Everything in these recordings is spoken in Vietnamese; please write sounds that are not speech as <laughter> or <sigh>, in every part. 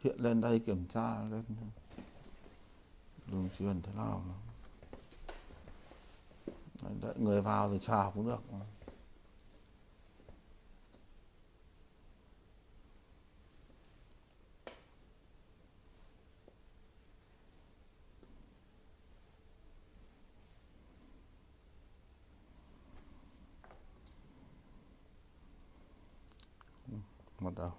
hiện lên đây kiểm tra lên đường truyền thế nào mà. đợi người vào thì chào cũng được mà. Ừ, bắt đầu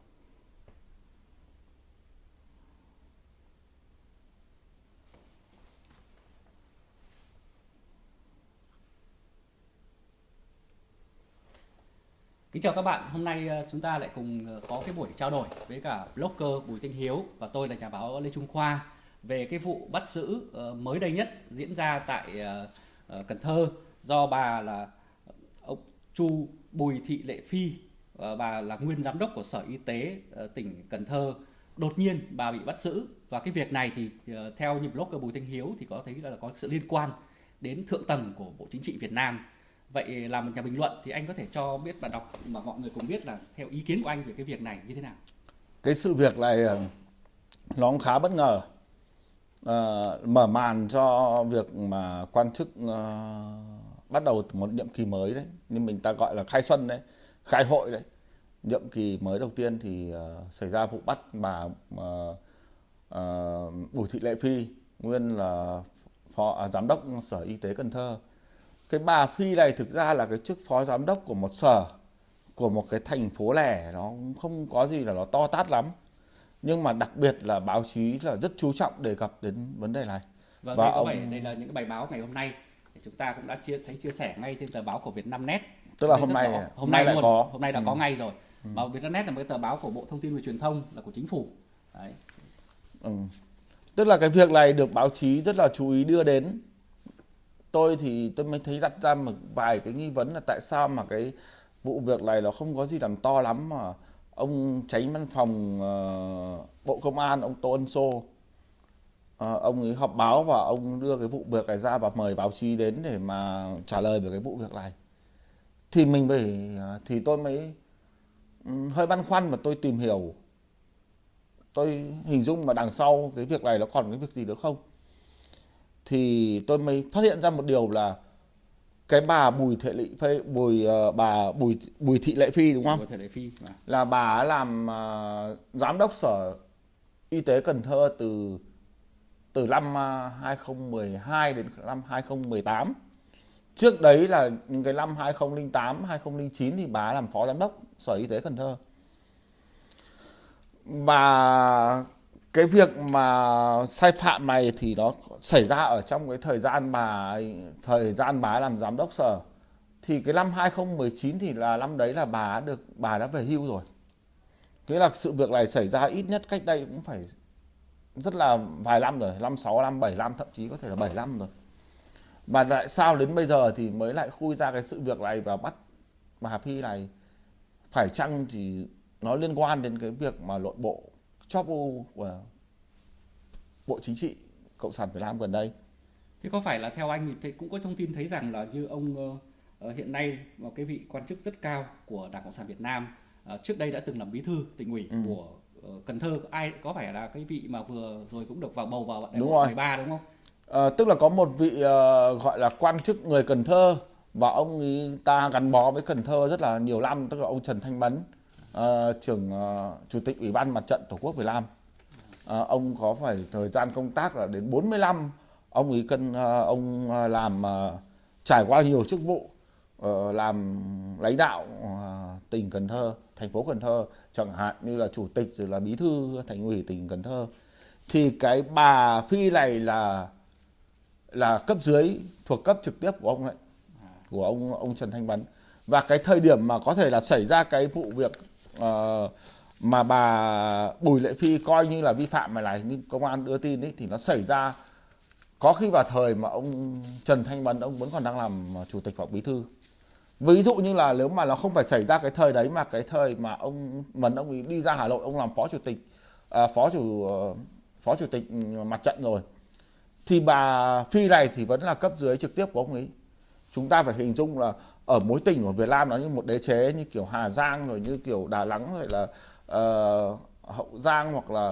Kính chào các bạn, hôm nay ờ, chúng ta lại cùng ờ, có cái buổi trao đổi với cả blogger Bùi Thanh Hiếu và tôi là nhà báo Lê Trung Khoa về cái vụ bắt giữ ờ, mới đây nhất diễn ra tại Cần Thơ do bà là ông Chu Bùi Thị Lệ Phi bà là nguyên giám đốc của Sở Y tế tỉnh Cần Thơ. Đột nhiên bà bị bắt giữ và cái việc này thì theo như blogger Bùi Thanh Hiếu thì có thấy là có sự liên quan đến thượng tầng của Bộ Chính trị Việt Nam vậy là một nhà bình luận thì anh có thể cho biết và đọc mà mọi người cùng biết là theo ý kiến của anh về cái việc này như thế nào? Cái sự việc này ờ, nó cũng khá bất ngờ. À, mở màn cho việc mà quan chức à, bắt đầu một nhiệm kỳ mới đấy nhưng mình ta gọi là khai xuân đấy khai hội đấy. Nhiệm kỳ mới đầu tiên thì uh, xảy ra vụ bắt bà uh, uh, Bùi Thị Lệ Phi nguyên là phó à, giám đốc sở y tế Cần Thơ cái bà Phi này thực ra là cái chức phó giám đốc của một sở của một cái thành phố lẻ nó không có gì là nó to tát lắm. Nhưng mà đặc biệt là báo chí là rất chú trọng đề cập đến vấn đề này. Vâng, và đây, ông... Đây là những cái bài báo ngày hôm nay thì chúng ta cũng đã chia thấy chia sẻ ngay trên tờ báo của Việt Nam Net tức là hôm nay hôm nay, nay lại có. hôm nay đã ừ. có ngay rồi. Ừ. Việt Nam Net là một cái tờ báo của Bộ Thông tin và Truyền thông là của chính phủ. Đấy. Ừ. tức là cái việc này được báo chí rất là chú ý đưa đến tôi thì tôi mới thấy đặt ra một vài cái nghi vấn là tại sao mà cái vụ việc này nó không có gì làm to lắm mà ông tránh văn phòng uh, bộ công an ông tô ân sô uh, ông ấy họp báo và ông đưa cái vụ việc này ra và mời báo chí đến để mà trả lời về cái vụ việc này. Thì mình phải uh, thì tôi mới um, hơi băn khoăn và tôi tìm hiểu. Tôi hình dung mà đằng sau cái việc này nó còn cái việc gì nữa không? Thì tôi mới phát hiện ra một điều là cái bà Bùi Thị Lệ Phi Bùi uh, bà Bùi Bùi Thị Lệ Phi đúng không? Bùi Thị Lệ Phi à. là bà làm uh, giám đốc sở y tế Cần Thơ từ từ năm uh, à, 2012 đến năm 2018. Trước đấy là những cái năm 2008, 2009 thì bà làm phó giám đốc sở y tế Cần Thơ. Bà cái việc mà sai phạm này thì nó xảy ra ở trong cái thời gian bà thời gian bà làm giám đốc sở. Thì cái năm 2019 thì là năm đấy là bà được, bà đã về hưu rồi. Nghĩa là sự việc này xảy ra ít nhất cách đây cũng phải rất là vài năm rồi, năm sáu, năm bảy, năm, thậm chí có thể là bảy năm rồi. Mà tại sao đến bây giờ thì mới lại khui ra cái sự việc này và bắt bà Phi này phải chăng thì nó liên quan đến cái việc mà nội bộ u của Bộ Chính trị Cộng sản Việt Nam gần đây. Thế có phải là theo anh thì cũng có thông tin thấy rằng là như ông uh, hiện nay một cái vị quan chức rất cao của Đảng Cộng sản Việt Nam uh, trước đây đã từng làm bí thư tỉnh ủy ừ. của uh, Cần Thơ ai có phải là cái vị mà vừa rồi cũng được vào bầu vào đại hội 13 đúng không? À, tức là có một vị uh, gọi là quan chức người Cần Thơ và ông ta gắn bó với Cần Thơ rất là nhiều năm tức là ông Trần Thanh Mấn uh, trưởng uh, chủ tịch ủy ban mặt trận tổ quốc Việt Nam. Uh, ông có phải thời gian công tác là đến 45 ông ấy cân uh, ông làm uh, trải qua nhiều chức vụ uh, làm lãnh đạo uh, tỉnh Cần Thơ thành phố Cần Thơ chẳng hạn như là chủ tịch rồi là bí thư thành ủy tỉnh Cần Thơ. Thì cái bà Phi này là là cấp dưới thuộc cấp trực tiếp của ông ấy của ông ông Trần Thanh bắn và cái thời điểm mà có thể là xảy ra cái vụ việc uh, mà bà Bùi Lệ Phi coi như là vi phạm mà này như công an đưa tin ấy thì nó xảy ra có khi vào thời mà ông Trần Thanh mẫn ông vẫn còn đang làm chủ tịch hoặc bí thư. Ví dụ như là nếu mà nó không phải xảy ra cái thời đấy mà cái thời mà ông mẫn ông ấy đi ra Hà Nội ông làm phó chủ tịch à, phó chủ ờ, phó chủ tịch mặt trận rồi thì bà Phi này thì vẫn là cấp dưới trực tiếp của ông ấy. Chúng ta phải hình dung là ở mối tình của Việt Nam nó như một đế chế như kiểu Hà Giang rồi như kiểu Đà Nẵng rồi là uh, Hậu Giang hoặc là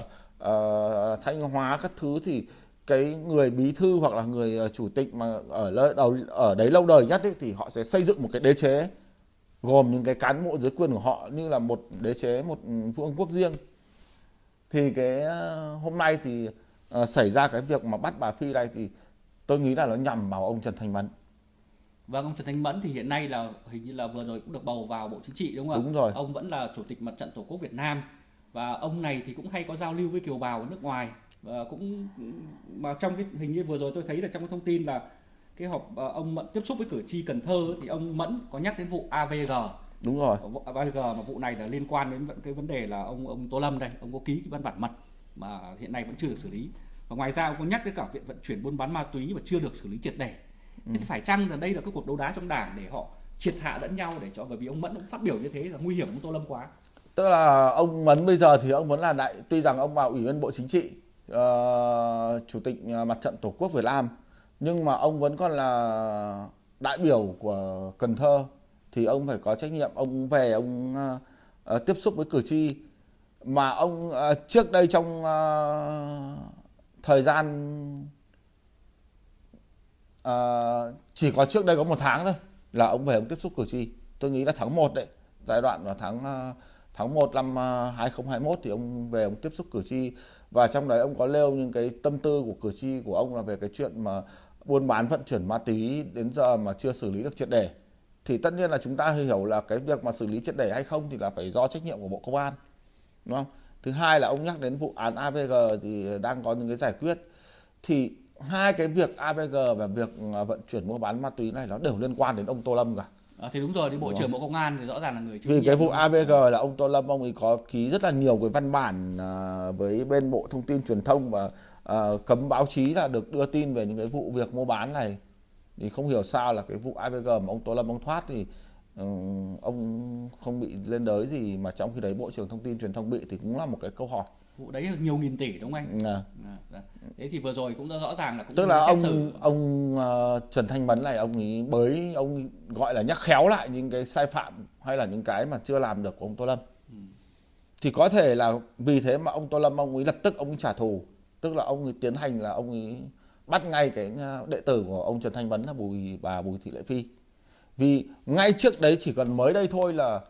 uh, thanh hóa các thứ thì cái người bí thư hoặc là người ờ, chủ tịch mà ở đầu ở đấy lâu đời nhất ấy, thì họ sẽ xây dựng một cái đế chế gồm những cái cán bộ dưới quyền của họ như là một đế chế một vương quốc riêng. Thì cái hôm nay thì uh, xảy ra cái việc mà bắt bà phi này thì tôi nghĩ là nó nhằm vào ông trần thanh mẫn. Vâng, ông Trần Thanh Mẫn thì hiện nay là hình như là vừa rồi cũng được bầu vào Bộ Chính trị đúng không ạ? Đúng rồi. Ông vẫn là Chủ tịch Mặt trận Tổ quốc Việt Nam và ông này thì cũng hay có giao lưu với kiều bào ở nước ngoài và cũng mà trong cái hình như vừa rồi tôi thấy là trong cái thông tin là cái họp ờ, ông Mẫn tiếp xúc với cử tri Cần Thơ thì ông Mẫn có nhắc đến vụ AVG. Đúng rồi. AVG mà vụ này là liên quan đến cái vấn đề là ông ông Tô Lâm đây, ông có ký cái văn bản mật mà hiện nay vẫn chưa được xử lý. Và ngoài ra ông có nhắc đến cả viện vận chuyển buôn bán ma túy mà chưa được xử lý triệt để thế thì phải chăng là đây là cái cuộc đấu đá trong đảng để họ triệt hạ lẫn nhau để cho bởi vì ông mẫn cũng phát biểu như thế là nguy hiểm ông tô lâm quá. Tức là ông mẫn bây giờ thì ông vẫn là đại tuy rằng ông vào ủy viên bộ chính trị uh, chủ tịch ờ, mặt trận tổ quốc việt nam nhưng mà ông vẫn còn là đại biểu của cần thơ thì ông phải có trách nhiệm ông về ông uh, uh, tiếp xúc với cử tri. Mà ông uh, trước đây trong uh, thời gian à, chỉ có trước đây có một tháng thôi là ông về ông tiếp xúc cử tri. Tôi nghĩ là tháng 1 đấy giai đoạn vào tháng ờ, tháng 1 năm ờ, 2021 thì ông về ông tiếp xúc cử tri. Và trong đấy ông có nêu những cái tâm tư của cử tri của ông là về cái chuyện mà buôn bán vận chuyển ma túy đến giờ mà chưa xử lý được triệt đề thì tất nhiên là chúng ta hiểu là cái việc mà xử lý triệt để hay không thì là phải do trách nhiệm của bộ công an đúng không? Thứ hai là ông nhắc đến vụ án avg thì đang có những cái giải quyết. Thì hai cái việc AVG và việc à, vận chuyển mua bán ma túy này nó đều liên quan đến ông Tô Lâm cả. À, thì đúng rồi, đi bộ trưởng Bộ Công an thì rõ ràng là người Vì cái vụ AVG là ông Tô Lâm ông ấy có ký rất là nhiều cái văn bản à, với bên Bộ Thông tin Truyền thông và à, cấm báo chí là được đưa tin về những cái vụ việc mua bán này. Thì không hiểu sao là cái vụ AVG mà ông Tô Lâm ông thoát thì um, ông không bị lên đới gì mà trong khi đấy Bộ trưởng Thông tin Truyền thông bị thì cũng là một cái câu hỏi vụ đấy là nhiều nghìn tỷ đúng không anh? À. À, thế thì vừa rồi cũng đã rõ ràng là cũng tức là ông xử. ông uh, Trần Thanh Mẫn này ông ấy bới ông gọi là nhắc khéo lại những cái sai phạm hay là những cái mà chưa làm được của ông Tô Lâm. Ừ. Thì có thể là vì thế mà ông Tô Lâm ông ấy lập tức ông ấy trả thù, tức là ông ấy tiến hành là ông ấy bắt ngay cái ờ, đệ tử của ông Trần Thanh Mẫn là Bùi bà Bùi Thị Lệ Phi. Vì ngay trước đấy chỉ cần mới đây thôi là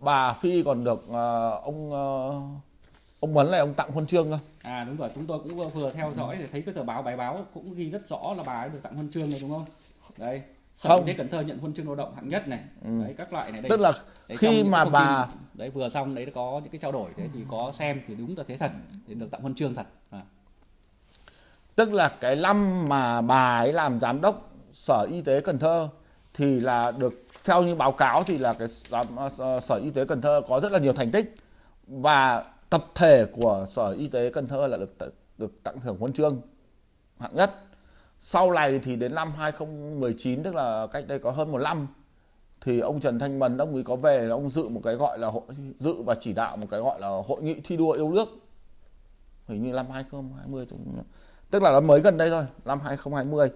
bà Phi còn được uh, ông uh, ông Mấn này ông tặng huân chương cơ à đúng rồi chúng tôi cũng vừa theo dõi để thấy cái tờ báo bài báo cũng ghi rất rõ là bà ấy được tặng huân chương này đúng không đấy Sở không. Y Cần Thơ nhận huân chương lao động hạng nhất này ừ. đấy các loại này đây tức là đấy, khi mà bà tin, đấy vừa xong đấy có những cái trao đổi thế thì có xem thì đúng là thế thật thì được tặng huân chương thật à. tức là cái năm mà bà ấy làm giám đốc sở y tế Cần Thơ thì là được theo như báo cáo thì là cái sở y tế Cần Thơ có rất là nhiều thành tích và tập thể của sở y tế Cần Thơ là được được tặng thưởng huân chương hạng nhất. Sau này thì đến năm 2019 tức là cách đây có hơn một năm, thì ông Trần Thanh Mẫn ông ấy có về, ông dự một cái gọi là hội dự và chỉ đạo một cái gọi là hội nghị thi đua yêu nước. Hình như năm 2020 tức là nó mới gần đây thôi, năm 2020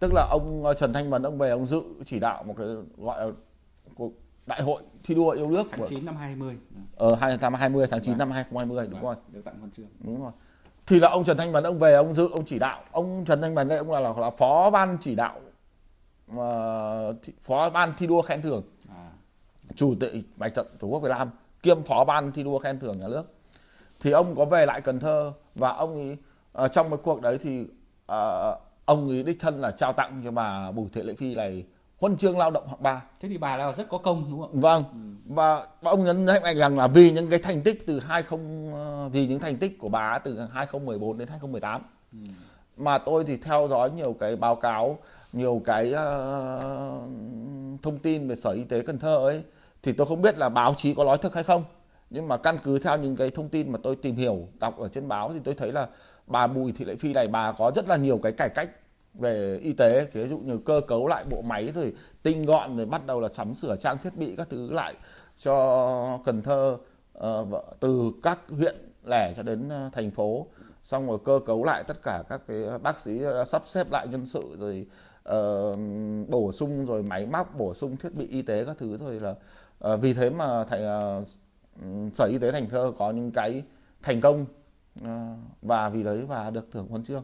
tức là ông ờ, Trần Thanh Mẫn ông về ông dự, chỉ đạo một cái gọi là cuộc đại hội thi đua yêu nước tháng của... 9 năm 20 ờ 2020 tháng 9 vâng. năm 2020 đúng vâng, rồi. được tặng huân chương. Đúng rồi. Thì là ông Trần Thanh Mẫn ông về ông dự ông chỉ đạo. Ông Trần Thanh Mẫn đây ông là là, là phó ban chỉ đạo uh, phó ban thi đua khen thưởng. À. chủ tịch mặt trận tổ quốc Việt Nam kiêm phó ban thi đua khen thưởng nhà nước. Thì ông có về lại Cần Thơ và ông ấy uh, trong cái cuộc đấy thì uh, ông ấy đích thân là trao tặng cho bà Bùi Thị Lệ Phi này huân chương lao động hạng ba. Thế thì bà là rất có công đúng không vâng. Ừ. và, và ông nhấn mạnh rằng là vì những cái thành tích từ 20 ờ, vì những thành tích của bà từ 2014 đến 2018 ừ. mà tôi thì theo dõi nhiều cái báo cáo nhiều cái uh, thông tin về sở y tế Cần Thơ ấy thì tôi không biết là báo chí có nói thực hay không. Nhưng mà căn cứ theo những cái thông tin mà tôi tìm hiểu đọc ở trên báo thì tôi thấy là bà Bùi Thị Lệ Phi này bà có rất là nhiều cái cải cách về y tế ví dụ như cơ cấu lại bộ máy rồi tinh gọn rồi bắt đầu là sắm sửa trang thiết bị các thứ lại cho Cần Thơ ờ, từ các huyện lẻ cho đến ờ, thành phố. Xong rồi cơ cấu lại tất cả các cái bác sĩ ờ, sắp xếp lại nhân sự rồi uh, bổ sung rồi máy móc bổ sung thiết bị y tế các thứ rồi là uh, vì thế mà thành uh, sở y tế thành thơ có những cái thành công uh, và vì đấy và được thưởng huân chương.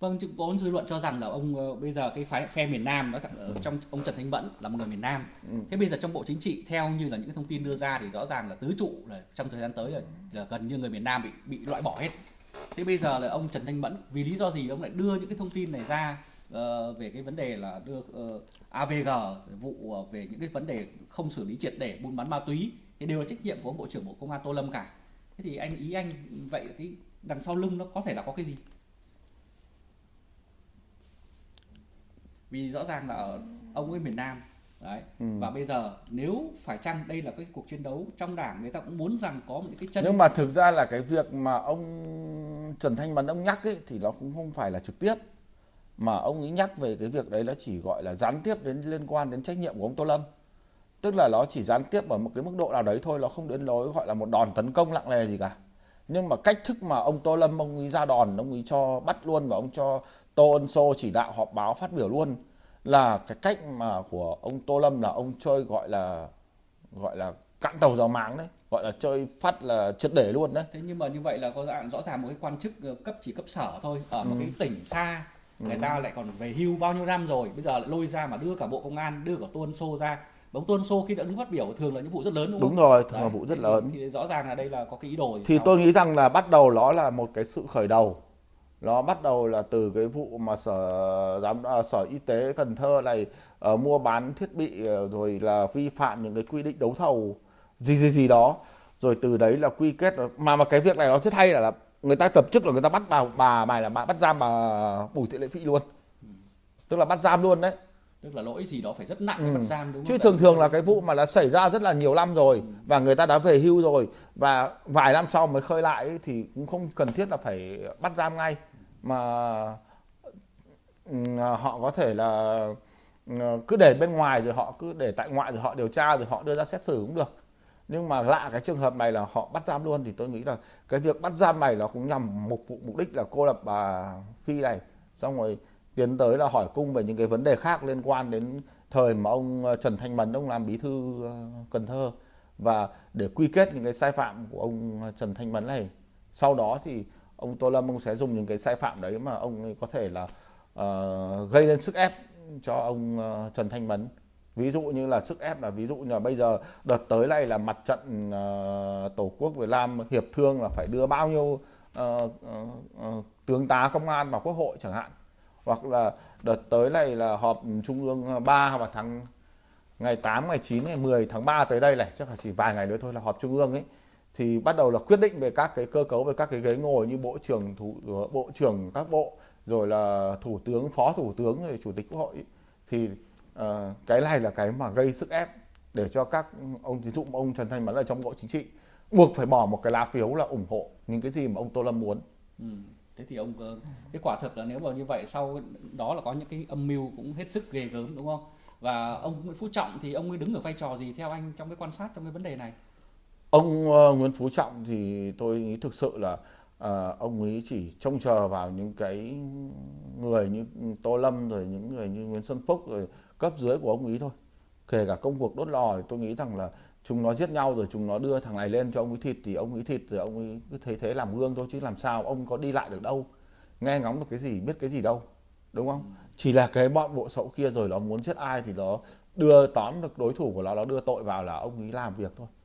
Vâng, chứ có dư luận cho rằng là ông ờ, bây giờ cái phái phe miền Nam nó ở trong ông Trần Thanh Mẫn là một người miền Nam. Ừ. Thế bây giờ trong Bộ Chính trị theo như là những cái thông tin đưa ra thì rõ ràng là tứ trụ là trong thời gian tới là, là gần như người miền Nam bị bị loại bỏ hết. Thế bây giờ là ông Trần Thanh Mẫn vì lý do gì ông lại đưa những cái thông tin này ra ờ, về cái vấn đề là đưa ờ, AVG vụ về những cái vấn đề không xử lý triệt để buôn bán ma túy thì đều là trách nhiệm của ông Bộ trưởng Bộ Công an Tô Lâm cả. Thế thì anh ý anh vậy cái đằng sau lưng nó có thể là có cái gì? Vì rõ ràng là ở ông ấy miền Nam đấy. Ừ. và bây giờ nếu phải chăng đây là cái cuộc chiến đấu trong đảng người ta cũng muốn rằng có một cái chân nhưng mà thực ra là cái việc mà ông Trần Thanh Mẫn ông nhắc ấy thì nó cũng không phải là trực tiếp. Mà ông ấy nhắc về cái việc đấy nó chỉ gọi là gián tiếp đến liên quan đến trách nhiệm của ông Tô Lâm. Tức là nó chỉ gián tiếp ở một cái mức độ nào đấy thôi nó không đến lối gọi là một đòn tấn công nặng nề gì cả. Nhưng mà cách thức mà ông Tô Lâm ông ấy ra đòn ông ấy cho bắt luôn và ông cho Tô Ân Sô chỉ đạo họp báo phát biểu luôn là cái cách mà của ông Tô Lâm là ông chơi gọi là gọi là cạn tàu dầu máng đấy gọi là chơi phát là triệt để luôn đấy thế nhưng mà như vậy là có rõ, rõ ràng một cái quan chức ờ, cấp chỉ cấp sở thôi ở một Ừ. cái tỉnh xa người Ừ. ta lại còn về hưu bao nhiêu năm rồi bây giờ lại lôi ra mà đưa cả bộ công an đưa cả tuân xô ra ông tuân xô khi đã đứng phát biểu thường là những vụ rất lớn đúng không đúng rồi thường Đấy, là vụ rất thì- lớn thì rõ ràng là đây là có cái ý đồ thì sau. tôi nghĩ rằng là bắt đầu nó là một cái sự khởi đầu nó bắt đầu là từ cái vụ mà sở giám à, sở y tế Cần Thơ này ờ, mua bán thiết bị ờ, rồi là vi phạm những cái quy định đấu thầu gì gì gì đó. Rồi từ đấy là quy kết mà mà cái việc này nó rất hay là, là người ta tập chức là người ta bắt bà bà mày là bà bắt giam bà Bùi Thị Lệ Phi luôn. Tức là bắt giam luôn đấy. Tức là lỗi gì đó phải rất nặng Ừ. bắt giam đúng chứ không thường thường là cái vụ mà đã xảy ra rất là nhiều năm rồi và người ta đã về hưu rồi và vài năm sau mới khơi lại ấy, thì cũng không cần thiết là phải bắt giam ngay mà ừ, à, họ có thể là ừ, cứ để bên ngoài rồi họ cứ để tại ngoại rồi họ điều tra rồi họ đưa ra xét xử cũng được. Nhưng mà lạ cái trường hợp này là họ bắt giam luôn thì tôi nghĩ là cái việc bắt giam này nó cũng nhằm mục vụ, mục đích là cô lập bà Phi này. Xong rồi tiến tới là hỏi cung về những cái vấn đề khác liên quan đến thời mà ông ờ, Trần Thanh Mẫn ông làm bí thư ờ, Cần Thơ và để quy kết những cái sai phạm của ông ờ, Trần Thanh Mẫn này. Sau đó thì ông Tô Lâm ông sẽ dùng những cái sai phạm đấy mà ông có thể là uh, gây lên sức ép cho ông uh, Trần Thanh Mẫn ví dụ như là sức ép là ví dụ như là bây giờ đợt tới này là mặt trận uh, tổ quốc Việt Nam hiệp thương là phải đưa bao nhiêu uh, uh, tướng tá công an vào quốc hội chẳng hạn. Hoặc là đợt tới này là họp trung ương 3 vào tháng ngày 8, ngày 9, ngày 10 tháng 3 tới đây này chắc là chỉ vài ngày nữa thôi là họp trung ương ấy thì bắt đầu là quyết định về các cái cơ cấu về các cái ghế ngồi như bộ trưởng thủ ờ, bộ trưởng các bộ rồi là thủ tướng phó thủ tướng rồi chủ tịch quốc hội thì uh, cái này là cái mà gây sức ép để cho các ông ví dụ ông Trần Thanh Mẫn ở trong bộ chính trị buộc phải bỏ một cái lá phiếu là ủng hộ những cái gì mà ông Tô Lâm muốn Ừ. Thế thì ông ờ, cái quả thực là nếu mà như vậy sau đó là có những cái âm mưu cũng hết sức ghê gớm đúng không? Và ông Nguyễn Phú Trọng thì ông ấy đứng ở vai trò gì theo anh trong cái quan sát trong cái vấn đề này? Ông ờ, Nguyễn Phú Trọng thì tôi nghĩ thực sự là ờ, ông ấy chỉ trông chờ vào những cái người như Tô Lâm rồi những người như Nguyễn Xuân Phúc rồi cấp dưới của ông ấy thôi. Kể cả công cuộc đốt lò thì tôi nghĩ rằng là chúng nó giết nhau rồi chúng nó đưa thằng này lên cho ông ấy thịt thì ông ấy thịt rồi ông ấy cứ thấy thế làm gương thôi chứ làm sao ông có đi lại được đâu. Nghe ngóng được cái gì biết cái gì đâu đúng không? Chỉ là cái bọn bộ sậu kia rồi nó muốn giết ai thì nó đưa tóm được đối thủ của nó nó đưa tội vào là ông ấy làm việc thôi. Ừ.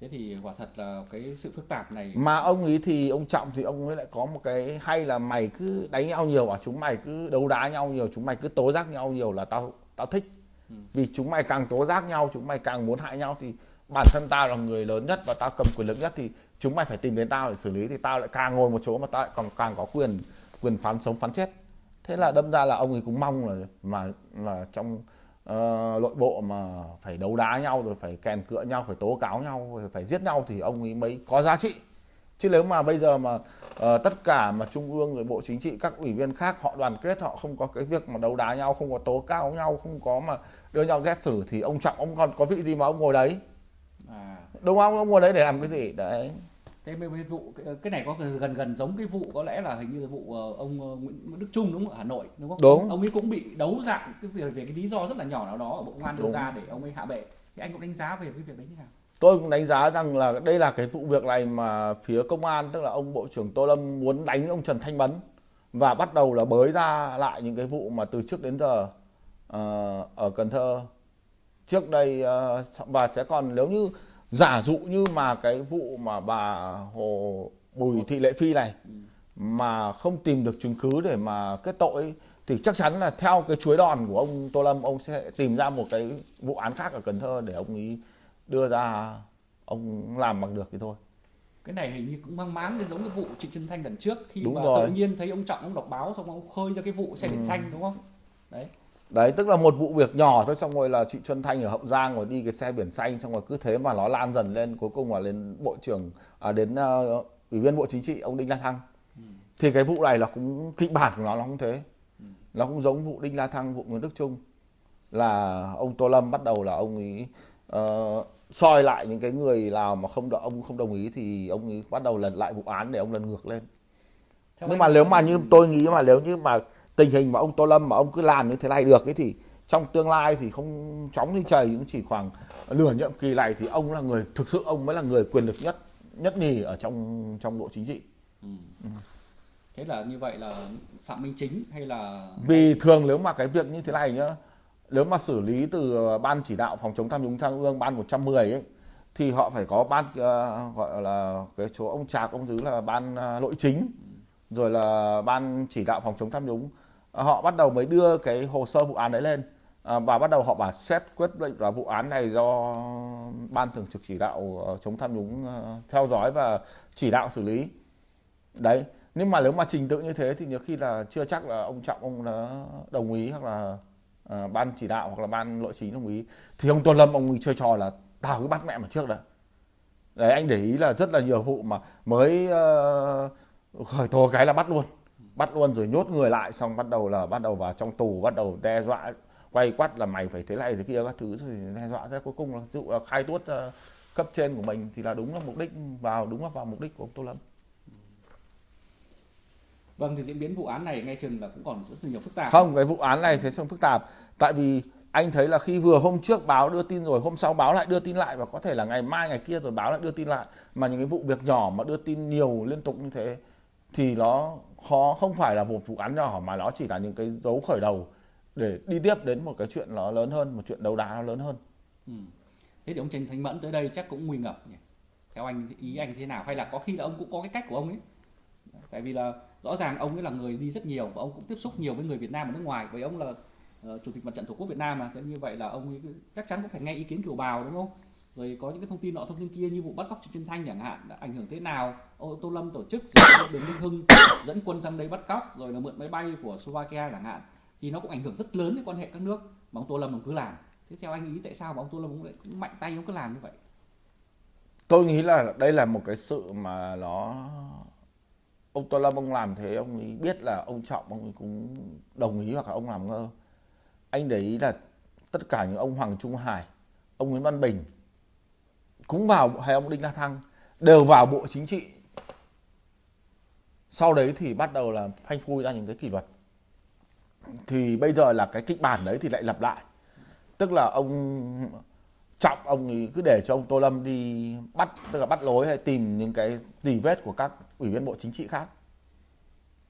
Thế thì quả thật là cái sự phức tạp này mà ông ấy thì ông trọng thì ông ấy lại có một cái hay là mày cứ đánh nhau nhiều à chúng mày cứ đấu đá nhau nhiều chúng mày cứ tố giác nhau nhiều là tao tao thích Ừ. vì chúng mày càng tố giác nhau chúng mày càng muốn hại nhau thì bản thân tao là người lớn nhất và tao cầm quyền lực nhất thì chúng mày phải tìm đến tao để xử lý thì tao lại càng ngồi một chỗ mà tao lại còn càng có quyền quyền phán sống phán chết thế là đâm ra là ông ấy cũng mong là mà là trong nội bộ mà phải đấu đá nhau rồi phải kèn cựa nhau phải tố cáo nhau rồi phải giết nhau thì ông ấy mới có giá trị. Chứ nếu mà bây giờ mà ờ, tất cả mà trung ương rồi bộ chính trị các ủy viên khác họ đoàn kết họ không có cái việc mà đấu đá nhau không có tố cáo nhau không có mà đưa nhau xét xử thì ông trọng ông còn có vị gì mà ông ngồi đấy? À. Đúng không? Ông ngồi đấy để làm cái gì? Đấy thế mấy mấy vụ cái, này có gần gần giống cái vụ có lẽ là hình như là vụ ờ, ông ờ, Nguyễn Đức Trung đúng không ở Hà Nội đúng không? Đúng. Ông ấy cũng bị đấu dạng cái việc về cái lý do rất là nhỏ nào đó ở Bộ Công an đưa ra để ông ấy hạ bệ. Thì anh cũng đánh giá về cái việc đấy như nào? tôi cũng đánh giá rằng là đây là cái vụ việc này mà phía công an tức là ông bộ trưởng tô lâm muốn đánh ông trần thanh mẫn và bắt đầu là bới ra lại những cái vụ mà từ trước đến giờ uh, ở cần thơ trước đây uh, và sẽ còn nếu như giả dụ như mà cái vụ mà bà hồ bùi thị lệ phi này mà không tìm được chứng cứ để mà kết tội thì chắc chắn là theo cái chuối đòn của ông tô lâm ông sẽ tìm ra một cái vụ án khác ở cần thơ để ông ấy đưa ra ông làm bằng được thì thôi cái này hình như cũng mang máng giống cái vụ trịnh Trân Thanh lần trước khi đúng mà rồi. tự nhiên thấy ông Trọng ông đọc báo xong ông khơi ra cái vụ xe biển ừ. xanh đúng không đấy đấy tức là một vụ việc nhỏ thôi xong rồi là chị Xuân Thanh ở Hậu Giang rồi đi cái xe biển xanh xong rồi cứ thế mà nó lan dần lên cuối cùng là lên bộ trưởng à, đến uh, ủy viên bộ chính trị ông Đinh La Thăng. Ừ. thì cái vụ này là cũng kịch bản của nó là không thế. Ừ. nó cũng giống vụ Đinh La Thăng vụ Nguyễn Đức Trung. Là ông Tô Lâm bắt đầu là ông ấy uh, soi lại những cái người nào mà không đợi ông không đồng ý thì ông ấy bắt đầu lần lại vụ án để ông lần ngược lên. Theo nhưng mà nếu mà như tôi nghĩ mà nếu như mà tình hình mà ông Tô Lâm mà ông cứ làm như thế này được ấy thì trong tương lai thì không chóng như trời cũng chỉ khoảng nửa nhiệm kỳ này thì ông là người thực sự ông mới là người quyền lực nhất nhất nhì ở trong trong bộ chính trị. Ừ. Ừ. Thế là như vậy là Phạm Minh Chính hay là vì thường nếu mà cái việc như thế này nhá nếu mà xử lý từ ban chỉ đạo phòng chống tham nhũng trung ương ban 110 ấy thì họ phải có ban uh, gọi là cái chỗ ông Trạc ông Dứ là ban uh, nội chính ừ. rồi là ban chỉ đạo phòng chống tham nhũng họ bắt đầu mới đưa cái hồ sơ vụ án đấy lên. À, và bắt đầu họ bảo xét quyết định là vụ án này do ban thường trực chỉ đạo ờ, chống tham nhũng ờ, theo dõi và chỉ đạo xử lý. Đấy nhưng mà nếu mà trình tự như thế thì nhiều khi là chưa chắc là ông trọng ông đã đồng ý hoặc là uh, ban chỉ đạo hoặc là ban nội chính đồng ý. Thì ông tôn lâm ông chơi trò là tao cứ bắt mẹ mà trước đã. Đấy anh để ý là rất là nhiều vụ mà mới uh, khởi tố cái là bắt luôn bắt luôn rồi nhốt người lại xong bắt đầu là bắt đầu vào trong tù bắt đầu đe dọa quay quắt là mày phải thế này thế kia các thứ rồi đe dọa thế cuối cùng là dụ là khai tuốt uh, cấp trên của mình thì là đúng là mục đích vào đúng là vào mục đích của ông tô lâm. Vâng thì diễn biến vụ án này nghe chừng là cũng còn rất nhiều phức tạp. Không cái vụ án này sẽ không phức tạp. Tại vì anh thấy là khi vừa hôm trước báo đưa tin rồi hôm sau báo lại đưa tin lại và có thể là ngày mai ngày kia rồi báo lại đưa tin lại. Mà những cái vụ việc nhỏ mà đưa tin nhiều liên tục như thế thì nó khó không phải là một vụ án nhỏ mà nó chỉ là những cái dấu khởi đầu để đi tiếp đến một cái chuyện nó lớn hơn một chuyện đấu đá nó lớn hơn. Ừ. thế thì ông Trần Thanh Mẫn tới đây chắc cũng nguy ngập nhỉ? Theo anh ý anh thế nào? Hay là có khi là ông cũng có cái cách của ông ấy? Tại vì là rõ ràng ông ấy là người đi rất nhiều và ông cũng tiếp xúc nhiều với người Việt Nam ở nước ngoài. Với ông là uh, chủ tịch mặt trận tổ quốc Việt Nam mà thế như vậy là ông ấy chắc chắn cũng phải nghe ý kiến kiều bào đúng không? Rồi có những cái thông tin nọ, thông tin kia như vụ bắt cóc trên thanh chẳng hạn, đã ảnh hưởng thế nào? Ô, tô lâm tổ chức đường minh hưng <coughs> dẫn quân sang đây bắt cóc, rồi là mượn máy bay của slovakia chẳng hạn. Thì nó cũng ảnh hưởng rất lớn đến quan hệ các nước mà ông tô lâm ông cứ làm. Thế theo anh ý tại sao mà ông tô lâm ông lại mạnh tay ông cứ làm như vậy? Tôi nghĩ là đây là một cái sự mà nó, ông tô lâm ông làm thế ông ấy biết là ông trọng ông ấy cũng đồng ý hoặc là ông làm ngơ. Anh để ý là tất cả những ông hoàng trung hải, ông nguyễn văn bình cũng vào hay ông đinh la thăng đều vào bộ chính trị. Sau đấy thì bắt đầu là phanh phui ra những cái kỷ luật. Thì bây giờ là cái kịch bản đấy thì lại lặp lại. Tức là ông trọng ông ấy cứ để cho ông tô lâm đi bắt tức là bắt lối hay tìm những cái tỉ vết của các ủy viên bộ chính trị khác.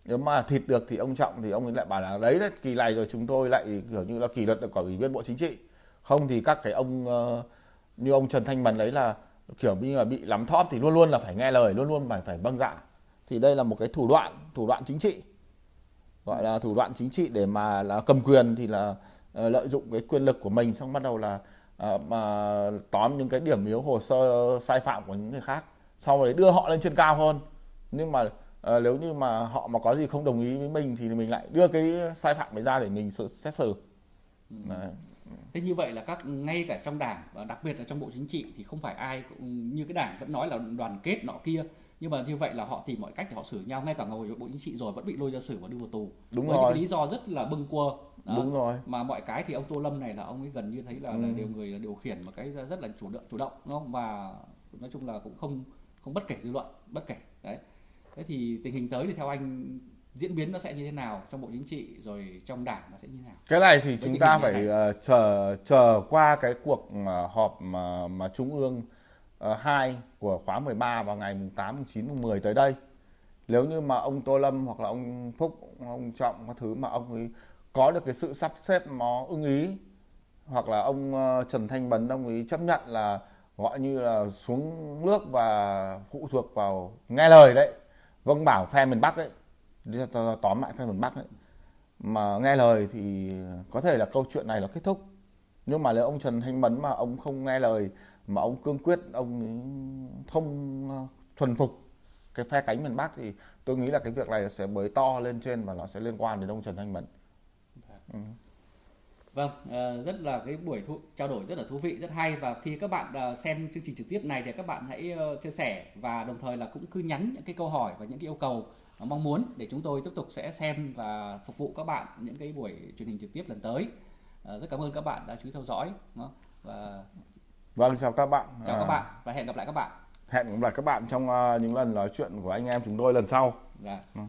Nếu mà thịt được thì ông trọng thì ông ấy lại bảo là đấy đấy kỳ này rồi chúng tôi lại kiểu như là kỷ luật được của ủy viên bộ chính trị. Không thì các cái ông uh, như ông Trần Thanh Mẫn đấy là kiểu như là bị lắm thóp thì luôn luôn là phải nghe lời luôn luôn phải phải vâng dạ. Thì đây là một cái thủ đoạn thủ đoạn chính trị. Gọi là thủ đoạn chính trị để mà là cầm quyền thì là uh, lợi dụng cái quyền lực của mình xong bắt đầu là uh, mà tóm những cái điểm yếu hồ sơ sai phạm của những người khác. Sau đấy đưa họ lên trên cao hơn. Nhưng mà uh, nếu như mà họ mà có gì không đồng ý với mình thì mình lại đưa cái sai phạm ấy ra để mình xét xử. Ừ. đấy thế như vậy là các ngay cả trong đảng và đặc biệt là trong bộ chính trị thì không phải ai cũng như cái đảng vẫn nói là đoàn kết nọ kia. Nhưng mà như vậy là họ tìm mọi cách để họ xử nhau. Ngay cả ngồi bộ chính trị rồi vẫn bị lôi ra xử và đưa vào tù. Đúng với rồi. những lý do rất là bâng quơ. Đó. đúng rồi. Mà mọi cái thì ông tô lâm này là ông ấy gần như thấy là, ừ. là điều người điều khiển một cái rất là chủ động chủ động đúng không? Và nói chung là cũng không không bất kể dư luận bất kể. Đấy. Thế thì tình hình tới thì theo anh diễn biến nó sẽ như thế nào trong bộ chính trị rồi trong đảng nó sẽ như thế nào cái này thì Với chúng ta phải uh, chờ chờ qua cái cuộc uh, họp mà mà trung ương uh, 2 của khóa 13 vào ngày mùng 8, mùng 9, mùng 10 tới đây. Nếu như mà ông Tô Lâm hoặc là ông Phúc, ông Trọng các thứ mà ông ấy có được cái sự sắp xếp nó ưng ý hoặc là ông Trần Thanh Bấn ông ấy chấp nhận là gọi như là xuống nước và phụ thuộc vào nghe lời đấy vâng bảo phe miền Bắc đấy tóm lại phe miền Bắc ấy mà nghe lời thì có thể là câu chuyện này là kết thúc nhưng mà nếu ông Trần Thanh Mẫn mà ông không nghe lời mà ông cương quyết ông không ờ, thuần phục cái phe cánh miền Bắc thì tôi nghĩ là cái việc này sẽ bới to lên trên và nó sẽ liên quan đến ông Trần Thanh Mẫn. Ừ. Vâng, ờ, rất là cái buổi thu, trao đổi rất là thú vị, rất hay và khi các bạn ờ, xem chương trình trực tiếp này thì các bạn hãy chia sẻ và đồng thời là cũng cứ nhắn những cái câu hỏi và những cái yêu cầu mong muốn để chúng tôi tiếp tục sẽ xem và phục vụ các bạn những cái buổi truyền hình trực tiếp lần tới. Rất cảm ơn các bạn đã chú ý theo dõi và Vâng, chào các bạn. Chào à... các bạn và hẹn gặp lại các bạn. Hẹn gặp lại các bạn trong uh, những lần nói chuyện của anh em chúng tôi lần sau. Dạ. Ừ.